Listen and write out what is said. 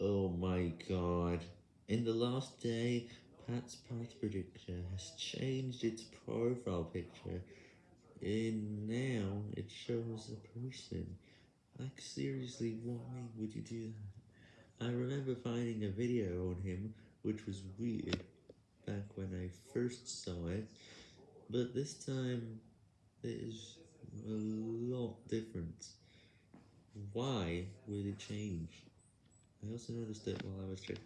Oh my god. In the last day, Pat's Path Predictor has changed its profile picture. And now it shows a person. Like seriously, why would you do that? I remember finding a video on him, which was weird, back when I first saw it. But this time, it is a lot different. Why would it change? I also noticed it while I was checking.